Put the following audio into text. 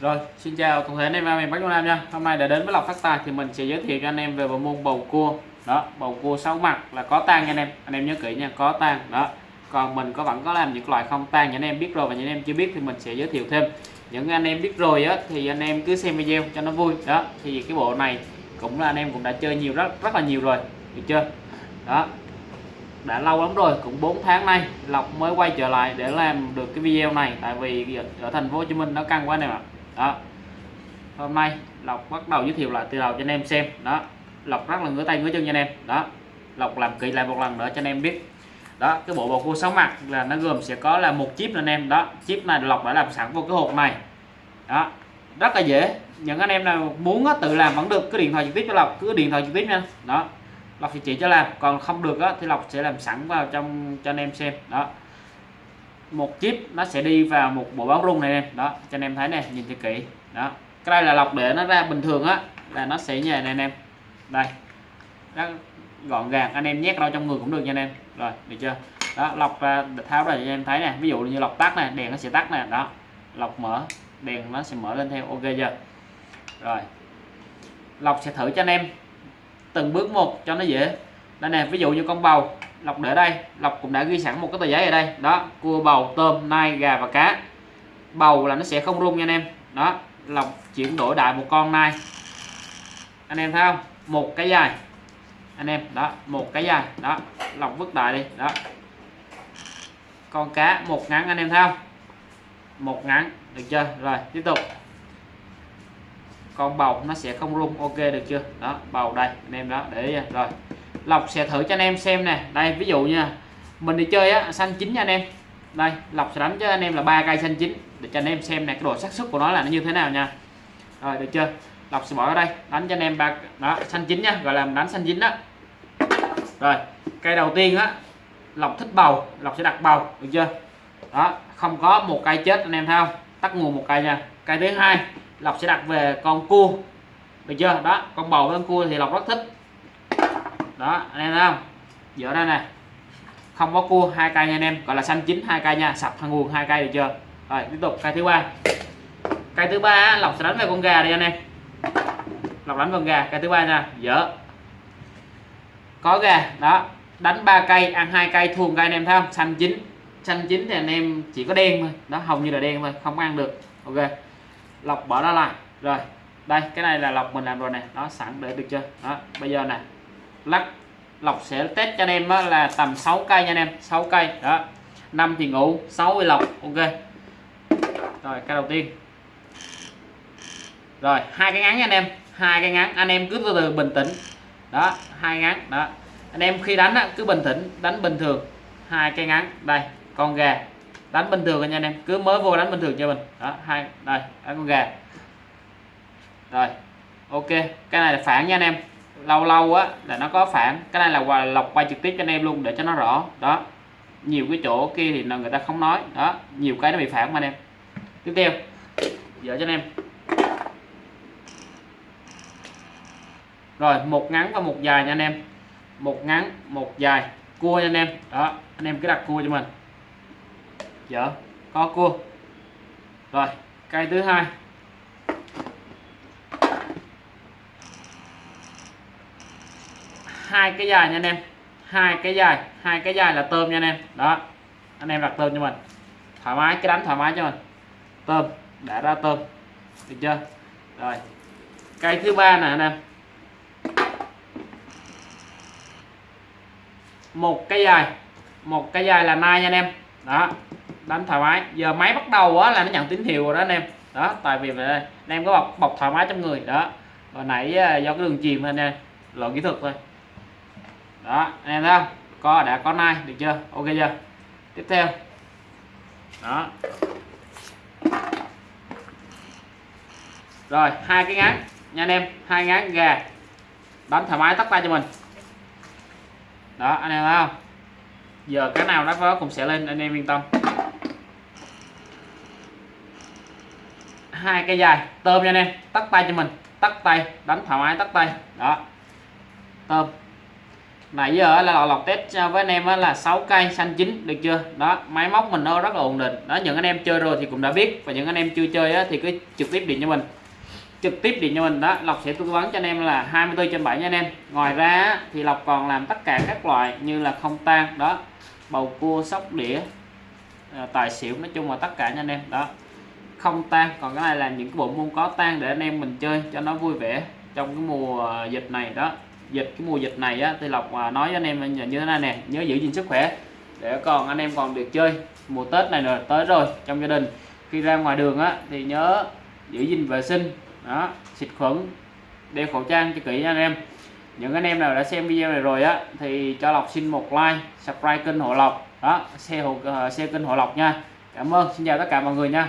Rồi, xin chào toàn thể anh em mình Bắc Trung Nam nha. Hôm nay đã đến với lọc Phát Tài thì mình sẽ giới thiệu cho anh em về bộ môn bầu cua. Đó, bầu cua sáu mặt là có tang nha anh em. Anh em nhớ kỹ nha, có tang. Đó. Còn mình có vẫn có làm những loại không tang những anh em biết rồi và những anh em chưa biết thì mình sẽ giới thiệu thêm. Những anh em biết rồi á thì anh em cứ xem video cho nó vui. Đó, thì cái bộ này cũng là anh em cũng đã chơi nhiều rất rất là nhiều rồi. Được chưa? Đó, đã lâu lắm rồi cũng 4 tháng nay Lộc mới quay trở lại để làm được cái video này tại vì ở thành phố Hồ Chí Minh nó căng quá anh em ạ đó. Hôm nay Lộc bắt đầu giới thiệu lại từ đầu cho anh em xem. Đó. Lộc rất là ngứa tay ngứa chân cho anh em. Đó. Lộc làm kỹ lại một lần nữa cho anh em biết. Đó cái bộ bầu cua sáu mặt là nó gồm sẽ có là một chip anh em. Đó chip này Lộc đã làm sẵn vô cái hộp này. Đó. Rất là dễ. Những anh em nào muốn tự làm vẫn được. Cứ điện thoại trực tiếp cho Lộc cứ điện thoại trực tiếp nha. Đó. Lộc sẽ chỉ cho làm. Còn không được á, thì Lộc sẽ làm sẵn vào trong cho anh em xem. Đó một chip nó sẽ đi vào một bộ báo rung này em đó, cho anh em thấy này nhìn cho kỹ. Đó, cái đây là lọc để nó ra bình thường á, là nó sẽ như này anh em. Đây, nó gọn gàng, anh em nhét đâu trong người cũng được nha anh em. Rồi, được chưa? Đó, lọc ra, tháo ra cho anh em thấy nè. Ví dụ như lọc tắt này đèn nó sẽ tắt nè. Đó, lọc mở, đèn nó sẽ mở lên theo, ok chưa? Rồi, lọc sẽ thử cho anh em từng bước một cho nó dễ. Đây nè, ví dụ như con bầu lọc để đây, lọc cũng đã ghi sẵn một cái tờ giấy ở đây. Đó, cua, bầu, tôm, nai, gà và cá. Bầu là nó sẽ không rung nha anh em. Đó, lọc chuyển đổi đại một con nai. Anh em thấy không? Một cái dài. Anh em, đó, một cái dài. Đó, lọc vứt đại đi. Đó. Con cá, một ngắn, anh em thấy không? Một ngắn, được chưa? Rồi, tiếp tục. Con bầu nó sẽ không rung, ok, được chưa? Đó, bầu đây, anh em đó, để rồi lọc sẽ thử cho anh em xem nè. Đây, ví dụ nha. Mình đi chơi á, xanh chín nha anh em. Đây lọc sẽ đánh cho anh em là ba cây xanh chín. Để cho anh em xem nè, cái độ xác suất của nó là nó như thế nào nha. Rồi, được chưa? Lọc sẽ bỏ ở đây, đánh cho anh em ba đó, xanh chín nha. Gọi là đánh xanh chín đó. Rồi, cây đầu tiên á lọc thích bầu. Lọc sẽ đặt bầu, được chưa? Đó, không có một cây chết anh em thấy không? Tắt nguồn một cây nha. Cây thứ hai lọc sẽ đặt về con cua. Được chưa? Đó, con bầu với con cua thì lọc rất thích đó, anh em thấy không? Dở ra nè không có cua, hai cây nha anh em. Gọi là xanh chín, hai cây nha. Sập thằng nguồn hai cây được chưa? Rồi, tiếp tục, cây thứ ba. Cây thứ ba lọc sẽ đánh về con gà đi anh em. Lọc đánh con gà, cây thứ ba nha. Dở. Có gà, đó. Đánh ba cây, ăn hai cây, thua cây anh em thấy không? Xanh chín. Xanh chín thì anh em chỉ có đen thôi. Đó, hầu như là đen thôi, không ăn được. Ok. Lọc bỏ nó lại. Rồi, đây, cái này là lọc mình làm rồi nè. Nó sẵn để được chưa? Đó, bây giờ nè lắc lọc sẽ test cho anh em là tầm 6 cây nha anh em 6 cây. Đó. 5 thì ngủ 6 thì lọc. Ok. Rồi, cái đầu tiên. Rồi, hai cái ngắn nha anh em. Hai cái ngắn, anh em cứ từ từ bình tĩnh. Đó, hai ngắn. Đó. Anh em khi đánh cứ bình tĩnh, đánh bình thường. Hai cái ngắn, đây, con gà. Đánh bình thường nha anh em, cứ mới vô đánh bình thường cho mình. Đó, hai, đây, đánh con gà. Rồi, ok. Cái này là phản nha anh em lâu lâu á, là nó có phản. Cái này là quà lọc quay trực tiếp cho anh em luôn để cho nó rõ. Đó. Nhiều cái chỗ kia thì người ta không nói. Đó. Nhiều cái nó bị phản mà anh em. Tiếp theo. Dở cho anh em. Rồi, một ngắn và một dài nha anh em. Một ngắn, một dài. Cua nha anh em. Đó. Anh em cứ đặt cua cho mình. Dở. Có cua. Rồi. Cây thứ hai. Hai cái dài nha anh em. Hai cái dài, hai cái dài là tôm nha anh em. Đó, anh em đặt tôm cho mình. Thoải mái, cái đánh thoải mái cho mình. Tôm, đã ra tôm. Được chưa? Rồi, cây thứ ba nè anh em. Một cái dài, một cái dài là nai nha anh em. Đó, đánh thoải mái. Giờ máy bắt đầu á là nó nhận tín hiệu rồi đó anh em. Đó, tại vì vậy, anh em có bọc bọc thoải mái trong người. Đó, hồi nãy à, do cái đường chìm anh em. Lỗi kỹ thuật thôi đó, anh em thấy không? Có, đã có nai, được chưa? Ok chưa? Tiếp theo. Đó. Rồi, hai cái ngắn nha anh em, hai ngán gà. Đánh thoải mái tắt tay cho mình. Đó, anh em thấy không? Giờ cái nào nó có cũng sẽ lên, anh em yên tâm. Hai cái dài, tôm nha anh em. Tắt tay cho mình. Tắt tay đánh thoải mái tắt tay. Đó. Tôm nãy giờ là lọc, lọc test với anh em là 6 cây xanh chín được chưa? Đó máy móc mình nó rất là ổn định. Đó những anh em chơi rồi thì cũng đã biết. Và những anh em chưa chơi thì cứ trực tiếp điện cho mình. Trực tiếp điện cho mình. Đó lọc sẽ tư vấn cho anh em là 24 trên 7 nha anh em. Ngoài ra thì lọc còn làm tất cả các loại như là không tan đó bầu cua sóc đĩa ờ, tài xỉu nói chung là tất cả nha anh em. Đó không tan. Còn cái này là những cái bộ môn có tan để anh em mình chơi cho nó vui vẻ trong cái mùa dịch này đó dịch, cái mùa dịch này á thì lộc à, nói với anh em như thế này nè, nhớ giữ gìn sức khỏe. Để còn anh em còn được chơi mùa tết này rồi tới rồi, trong gia đình. Khi ra ngoài đường á, thì nhớ giữ gìn vệ sinh, đó, xịt khuẩn, đeo khẩu trang cho kỹ nha anh em. Những anh em nào đã xem video này rồi á, thì cho lộc xin một like, subscribe kênh hộ lộc. Đó xe hộ xe kênh hộ lộc nha. Cảm ơn, xin chào tất cả mọi người nha.